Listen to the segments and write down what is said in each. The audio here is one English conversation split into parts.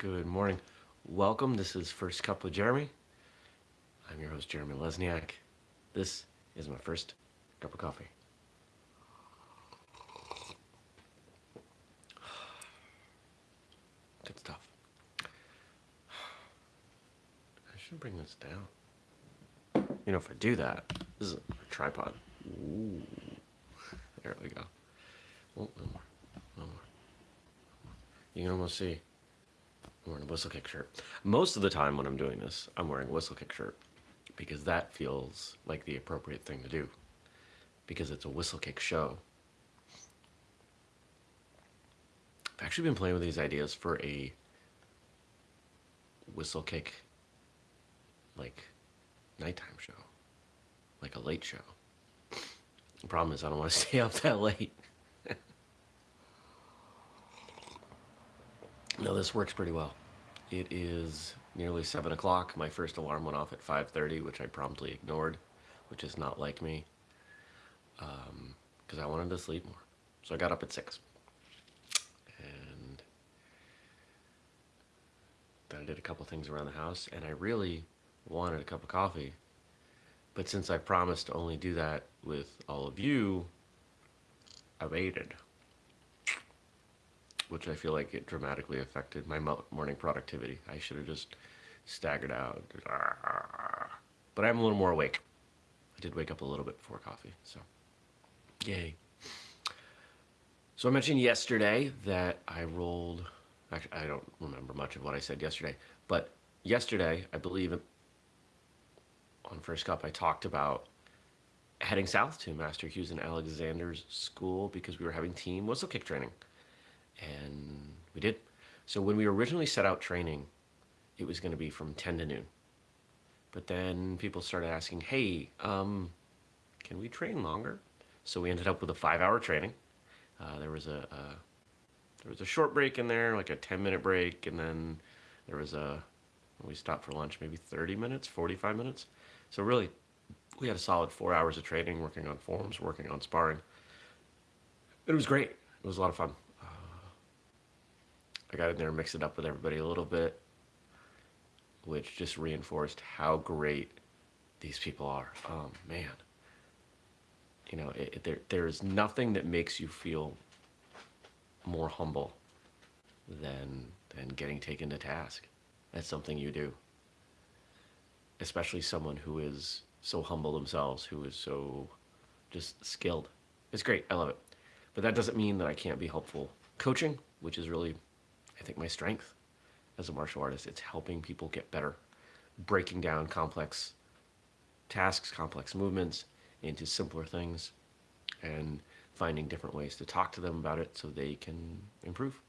Good morning. Welcome. This is First Cup with Jeremy. I'm your host, Jeremy Lesniak. This is my first cup of coffee. Good stuff. I should bring this down. You know, if I do that, this is a tripod. Ooh. There we go. Oh, one more. One more. You can almost see. Wearing a Whistlekick shirt. Most of the time when I'm doing this, I'm wearing a Whistlekick shirt because that feels like the appropriate thing to do because it's a Whistlekick show. I've actually been playing with these ideas for a Whistlekick like nighttime show, like a late show. The problem is I don't want to stay up that late. No, this works pretty well. It is nearly 7 o'clock. My first alarm went off at 5.30, which I promptly ignored, which is not like me, because um, I wanted to sleep more. So I got up at 6. And then I did a couple things around the house, and I really wanted a cup of coffee. But since I promised to only do that with all of you, I waited which I feel like it dramatically affected my morning productivity. I should have just staggered out. But I'm a little more awake. I did wake up a little bit before coffee, so yay. So I mentioned yesterday that I rolled, actually I don't remember much of what I said yesterday, but yesterday, I believe on First Cup, I talked about heading south to Master Hughes and Alexander's school because we were having team Whistlekick training and we did. So when we originally set out training, it was going to be from 10 to noon. But then people started asking, hey, um, can we train longer? So we ended up with a five-hour training. Uh, there was a, a, there was a short break in there, like a 10-minute break, and then there was a we stopped for lunch, maybe 30 minutes, 45 minutes. So really, we had a solid four hours of training, working on forms, working on sparring. It was great. It was a lot of fun. I got in there and mixed it up with everybody a little bit, which just reinforced how great these people are. Oh, man. You know, it, it, there, there is nothing that makes you feel more humble than, than getting taken to task. That's something you do. Especially someone who is so humble themselves, who is so just skilled. It's great. I love it. But that doesn't mean that I can't be helpful coaching, which is really I think my strength as a martial artist. It's helping people get better, breaking down complex tasks, complex movements into simpler things and finding different ways to talk to them about it so they can improve.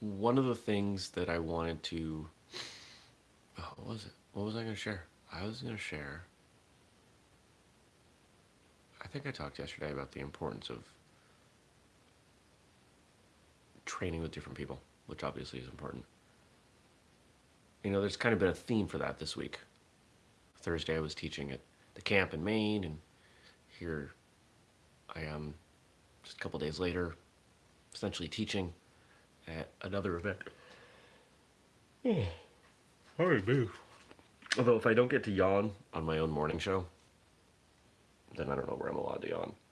One of the things that I wanted to, oh, what was it? What was I going to share? I was going to share I think I talked yesterday about the importance of training with different people, which obviously is important. You know, there's kind of been a theme for that this week. Thursday I was teaching at the camp in Maine, and here I am just a couple days later, essentially teaching at another event. Oh, hurry, move. Although if I don't get to yawn on my own morning show, then I don't know where I'm allowed to yawn.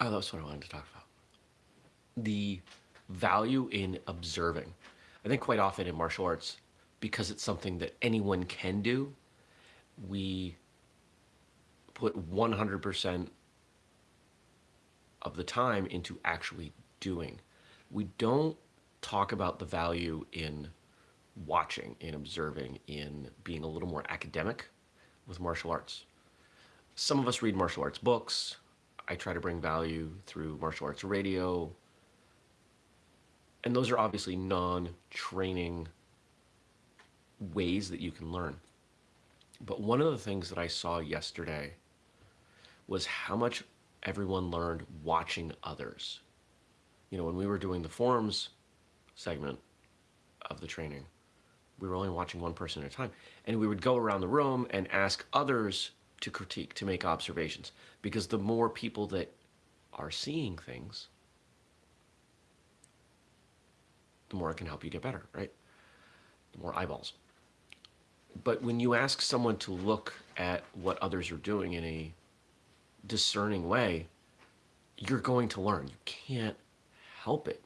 Oh, that's what I wanted to talk about. The value in observing. I think quite often in martial arts, because it's something that anyone can do, we put 100% of the time into actually doing. We don't talk about the value in watching and observing in being a little more academic with martial arts. Some of us read martial arts books. I try to bring value through martial arts radio. And those are obviously non-training ways that you can learn. But one of the things that I saw yesterday was how much everyone learned watching others. You know, when we were doing the forms segment of the training, we were only watching one person at a time. And we would go around the room and ask others to critique, to make observations. Because the more people that are seeing things, the more it can help you get better, right? The more eyeballs. But when you ask someone to look at what others are doing in a discerning way, you're going to learn. You can't help it.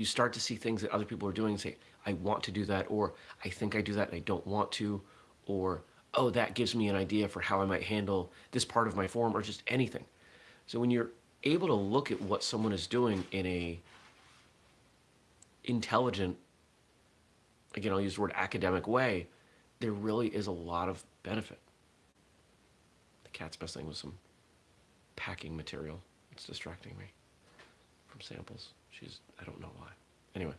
You start to see things that other people are doing and say, I want to do that, or I think I do that and I don't want to, or, oh, that gives me an idea for how I might handle this part of my form, or just anything. So when you're able to look at what someone is doing in a intelligent, again, I'll use the word academic way, there really is a lot of benefit. The cat's messing with some packing material. It's distracting me from samples. She's, I don't know why. Anyway.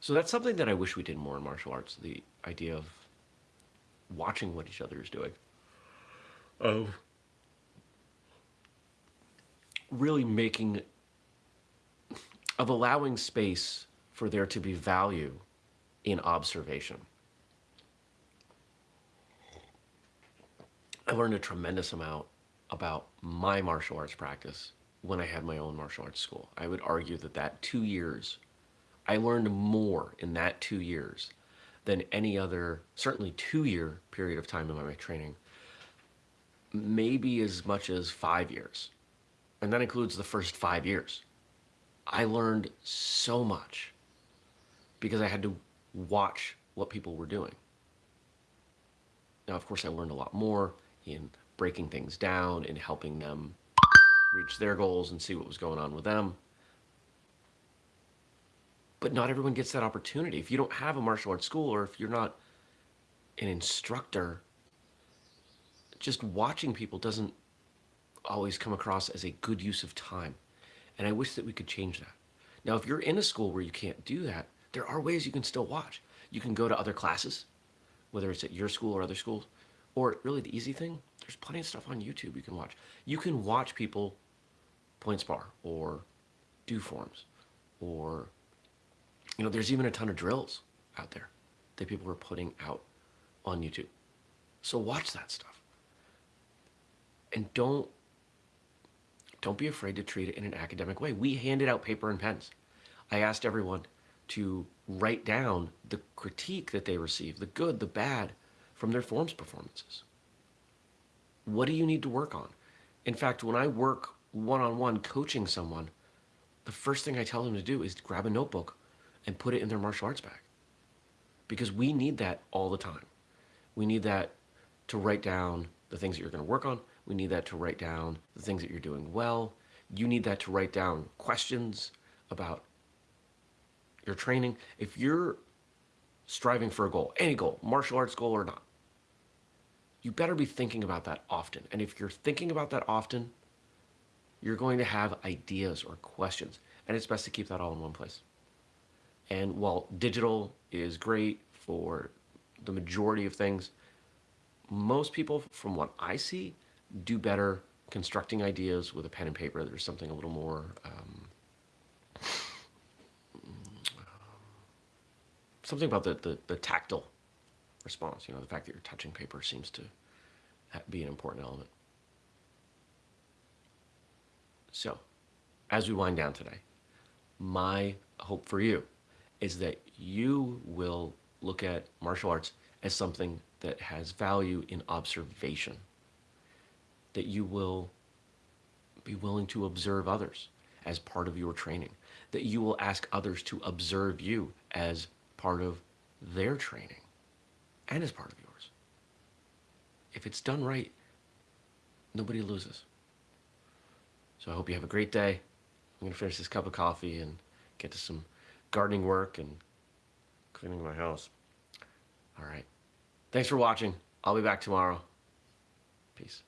So that's something that I wish we did more in martial arts, the idea of watching what each other is doing. Of really making, of allowing space for there to be value in observation. I learned a tremendous amount about my martial arts practice when I had my own martial arts school. I would argue that that two years, I learned more in that two years than any other, certainly two year period of time in my training, maybe as much as five years. And that includes the first five years. I learned so much because I had to watch what people were doing. Now, of course, I learned a lot more in breaking things down and helping them reach their goals and see what was going on with them. But not everyone gets that opportunity. If you don't have a martial arts school or if you're not an instructor, just watching people doesn't always come across as a good use of time. And I wish that we could change that. Now, if you're in a school where you can't do that, there are ways you can still watch. You can go to other classes, whether it's at your school or other schools, or really the easy thing, there's plenty of stuff on YouTube you can watch. You can watch people point spar or do forms or, you know, there's even a ton of drills out there that people are putting out on YouTube. So watch that stuff. And don't, don't be afraid to treat it in an academic way. We handed out paper and pens. I asked everyone to write down the critique that they received, the good, the bad, from their forms performances. What do you need to work on? In fact, when I work one-on-one -on -one coaching someone, the first thing I tell them to do is grab a notebook and put it in their martial arts bag. Because we need that all the time. We need that to write down the things that you're going to work on. We need that to write down the things that you're doing well. You need that to write down questions about your training. If you're striving for a goal, any goal, martial arts goal or not, you better be thinking about that often. And if you're thinking about that often, you're going to have ideas or questions. And it's best to keep that all in one place. And while digital is great for the majority of things, most people, from what I see, do better constructing ideas with a pen and paper. There's something a little more um, something about the, the, the tactile response. You know, the fact that you're touching paper seems to be an important element. So, as we wind down today, my hope for you is that you will look at martial arts as something that has value in observation, that you will be willing to observe others as part of your training, that you will ask others to observe you as part of their training and as part of yours. If it's done right, nobody loses. So I hope you have a great day. I'm gonna finish this cup of coffee and get to some gardening work and cleaning my house. All right. Thanks for watching. I'll be back tomorrow. Peace.